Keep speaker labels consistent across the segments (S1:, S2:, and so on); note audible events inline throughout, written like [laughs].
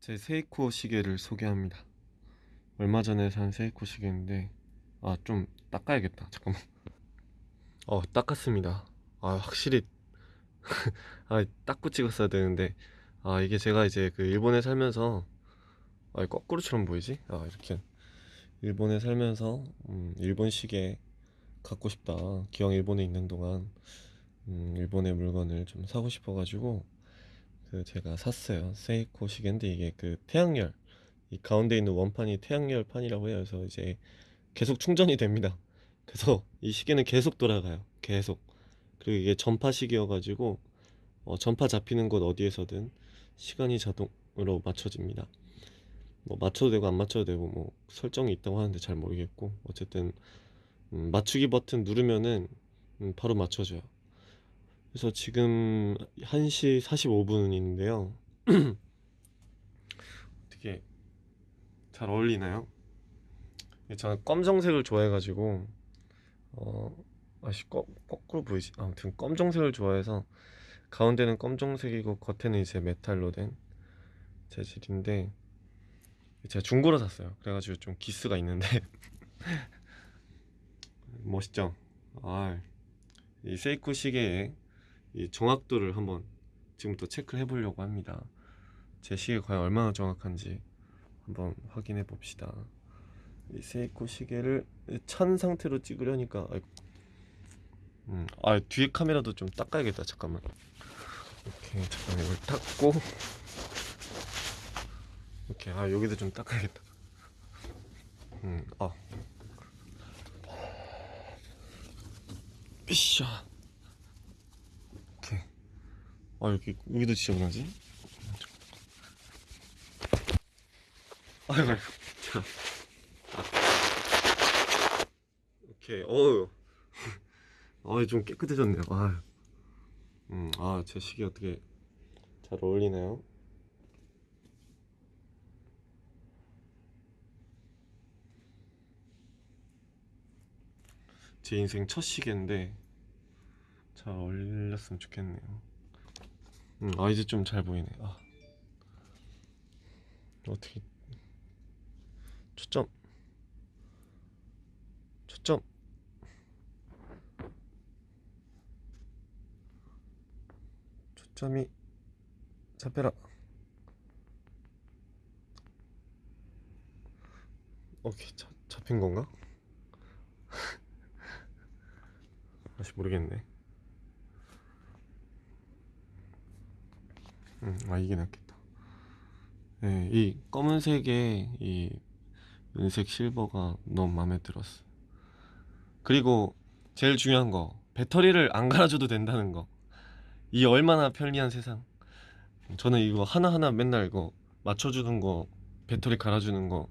S1: 제 세이코 시계를 소개합니다. 얼마 전에 산 세이코 시계인데 아 좀 닦아야겠다. 잠깐만. 어 닦았습니다. 아 확실히 [laughs] 아 닦고 찍었어야 되는데 아 이게 제가 이제 그 일본에 살면서 아 거꾸로처럼 보이지? 아 이렇게 일본에 살면서 음, 일본 시계 갖고 싶다. 기왕 일본에 있는 동안 음, 일본의 물건을 좀 사고 싶어가지고 그 제가 샀어요. 세이코 시계인데 이게 그 태양열 이 가운데 있는 원판이 태양열 판이라고 해요. 그래서 이제 계속 충전이 됩니다. [laughs] 그래서 이 시계는 계속 돌아가요. 계속. 그리고 이게 전파 시계여가지고 어, 전파 잡히는 곳 어디에서든 시간이 자동으로 맞춰집니다. 뭐 맞춰도 되고 안 맞춰도 되고 뭐 설정이 있다고 하는데 잘 모르겠고 어쨌든 음, 맞추기 버튼 누르면은 음, 바로 맞춰져요. 그래서 지금 1시 45분인데요. [clears throat] 어떻게 잘 어울리나요? 저는 검정색을 좋아해가지고 어 아씨 거, 거꾸로 보이지? 아무튼 검정색을 좋아해서 가운데는 검정색이고 겉에는 이제 메탈로 된 재질인데 제가 중고로 샀어요. 그래가지고 좀 기스가 있는데 [laughs] 멋있죠? 아, 이 세이코 시계의 이 정확도를 한번 지금부터 체크를 해보려고 합니다. 제 시계 과연 얼마나 정확한지 한번 확인해 봅시다. 이 세이코 시계를 찬 상태로 찍으려니까 아이고. 음, 아 뒤에 카메라도 좀 닦아야겠다. 잠깐만. 오케이, 잠깐 이걸 닦고. 오케이, 아 여기도 좀 닦아야겠다. 음, 아. 삐샤. 아 여기 여기도 지저분하지? 아이고. 자. 아. 오케이. 어우. 아, 좀 깨끗해졌네요. 아. 음, 아, 제 시계 어떻게 잘 어울리네요. 제 인생 첫 시계인데 잘 어울렸으면 좋겠네요. 음, 아 이제 좀 잘 보이네. 아. 어떻게 초점 초점 초점이 잡혀라 오케이 잡, 잡힌 건가? [laughs] 다시 모르겠네 음, 아 이게 낫겠다 네, 이 검은색의 이 은색 실버가 너무 마음에 들었어. 그리고 제일 중요한 거 배터리를 안 갈아줘도 된다는 거. 이 얼마나 편리한 세상. 저는 이거 하나하나 맨날 이거 맞춰주는 거 배터리 갈아주는 거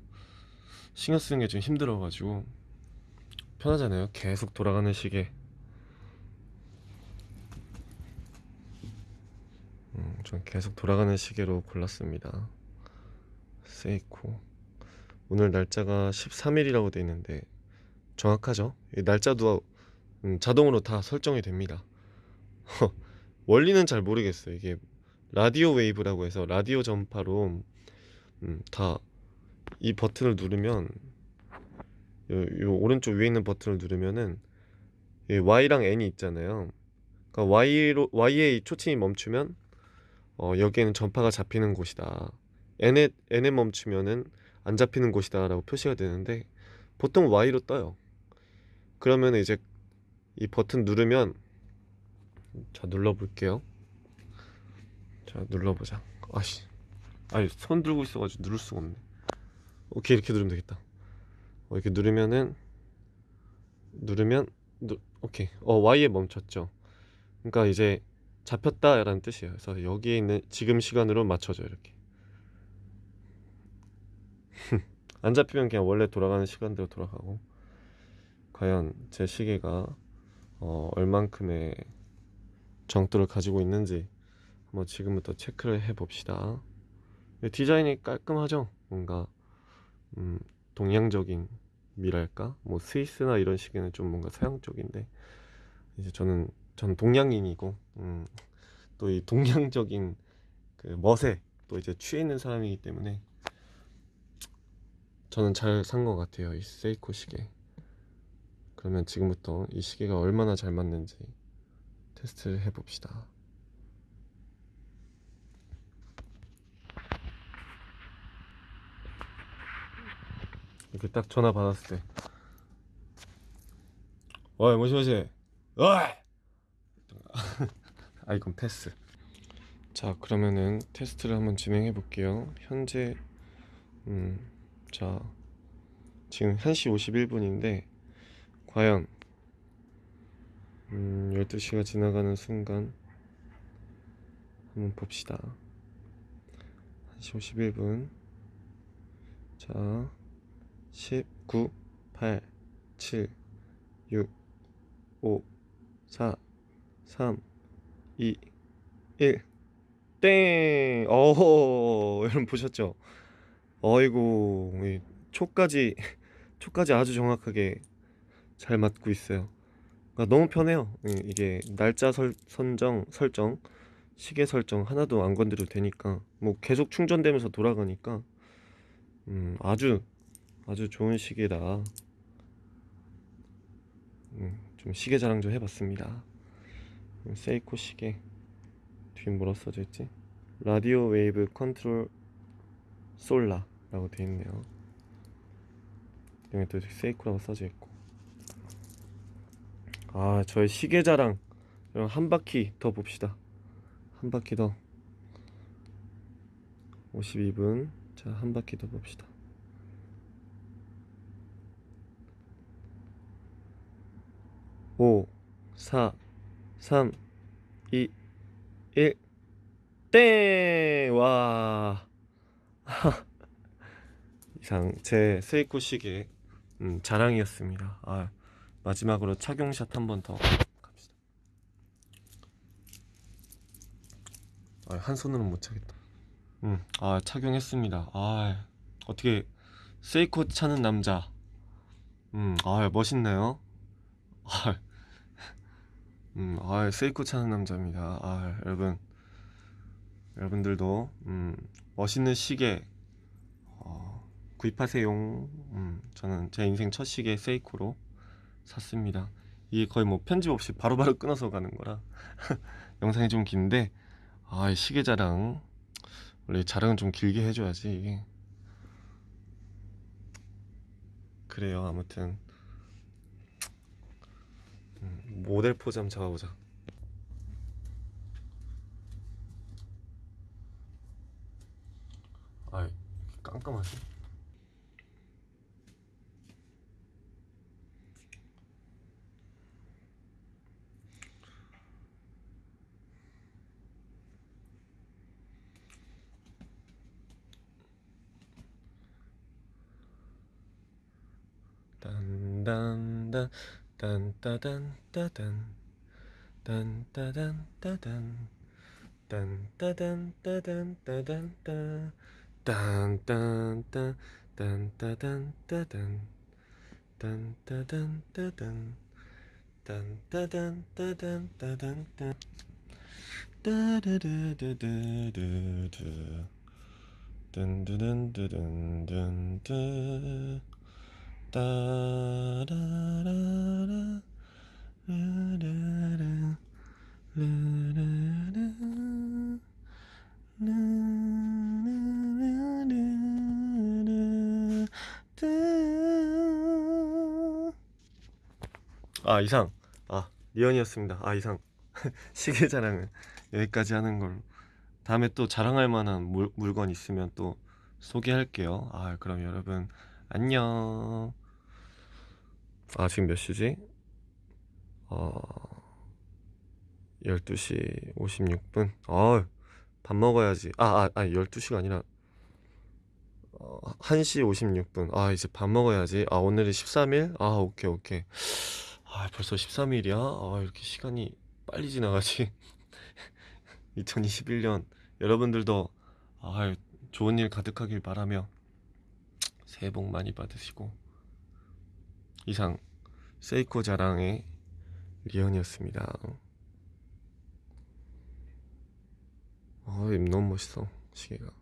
S1: 신경 쓰는 게 좀 힘들어가지고 편하잖아요. 계속 돌아가는 시계. 음, 전 계속 돌아가는 시계로 골랐습니다. 세이코. 오늘 날짜가 13일이라고 돼 있는데 정확하죠? 이 날짜도 음, 자동으로 다 설정이 됩니다. [laughs] 원리는 잘 모르겠어요. 이게 radio wave라고 해서 라디오 전파로 음, 다이 버튼을 누르면 요, 요 오른쪽 위에 있는 버튼을 누르면은 이 Y랑 N이 있잖아요. 그러니까 Y로 Y에 초침이 멈추면 어, 여기에는 전파가 잡히는 곳이다. N에 N에 멈추면은 안 잡히는 곳이다라고 표시가 되는데 보통 Y로 떠요. 그러면 이제 이 버튼 누르면 자 눌러 볼게요. 자 눌러 보자. 아씨, 아니 손 들고 있어 가지고 누를 수가 없네. 오케이 이렇게 누르면 되겠다. 어, 이렇게 누르면은 누르면 누, 오케이 어 Y에 멈췄죠. 그러니까 이제 잡혔다라는 뜻이에요. 그래서 여기에 있는 지금 시간으로 맞춰줘 이렇게. [laughs] 안 잡히면 그냥 원래 돌아가는 시간대로 돌아가고. 과연 제 시계가 어, 얼만큼의 정도를 가지고 있는지 한번 지금부터 체크를 해 봅시다. 디자인이 깔끔하죠? 뭔가 음, 동양적인 미랄까? 뭐 스위스나 이런 시계는 좀 뭔가 서양 쪽인데. 이제 저는 저는 동양인이고 음, 또 이 동양적인 그 멋에 또 이제 취해 있는 사람이기 때문에 저는 잘 산 것 같아요. 이 세이코 시계. 그러면 지금부터 이 시계가 얼마나 잘 맞는지 테스트를 해봅시다. 이렇게 딱 전화 받았을 때, 어이 모시모시, 어이. [laughs] 아 이건 패스. 자 그러면은 테스트를 한번 진행해 볼게요. 현재 음, 자 지금 1시 51분인데 과연 음, 12시가 지나가는 순간 한번 봅시다. 1시 51분 자 19, 8, 7, 6, 5, 4, 3, 2, 1 땡! 어허 여러분 보셨죠? 어이구 이 초까지 초까지 아주 정확하게 잘 맞고 있어요. 그러니까 너무 편해요. 이- 이게 날짜 설, 선정 설정 시계 설정 하나도 안 건드려도 되니까 뭐 계속 충전되면서 돌아가니까 음, 아주 아주 좋은 시계다. 음, 좀 시계 자랑 좀 해봤습니다. 음, 세이코 시계 뒤에 뭐라 써져 있지? Radio Wave Control Solar라고 되어 있네요. 여기 또 세이코라고 써져 있고. 아, 저의 시계 자랑. 한 바퀴 더 봅시다. 한 바퀴 더. 52분. 자, 한 바퀴 더 봅시다. 오, 사, 삼, 이, 일, 땡! 와. [laughs] 이상 제 세이코 시계 음, 자랑이었습니다. 아, 마지막으로 착용샷 한 번 더 갑시다. 아, 한 손으로는 못 차겠다. 음, 아 착용했습니다. 아, 어떻게 세이코 차는 남자. 음, 아 멋있네요. 아, 음, 아 세이코 차는 남자입니다. 아, 여러분, 여러분들도 음, 멋있는 시계 어, 구입하세요. 음, 저는 제 인생 첫 시계 세이코로 샀습니다. 이게 거의 뭐 편집 없이 바로바로 끊어서 가는 거라 [laughs] 영상이 좀 긴데 아, 이 시계 자랑 원래 자랑은 좀 길게 해줘야지 그래요. 아무튼 음, 모델 포즈 한번 잡아보자. 아, 깜깜하지? 딴딴딴 딴따단 따단. 딴따단 따단. 딴따단 따단 따단 따. 딴딴딴 딴따단 따단. 딴따단 따단. 딴따단 따단 따단 따. 따르르르르르르 든드든드든든드 아 이상. 아 리언이었습니다. 아 이상. [laughs] 시계 자랑은 여기까지 하는 걸로. 다음에 또 자랑할 만한 물, 물건 있으면 또 소개할게요. 아 그럼 여러분 안녕 아 지금 몇 시지? 어 12시 56분? 어, 밥 먹어야지. 아, 아, 아 12시가 아니라 어, 1시 56분. 아 이제 밥 먹어야지. 아 오늘이 13일? 아 오케이 오케이. 아 벌써 13일이야? 아 이렇게 시간이 빨리 지나가지? [laughs] 2021년. 여러분들도 아 좋은 일 가득하길 바라며 새해 복 많이 받으시고 이상 세이코 자랑의 리언이었습니다. 아, 너무 멋있어 시계가.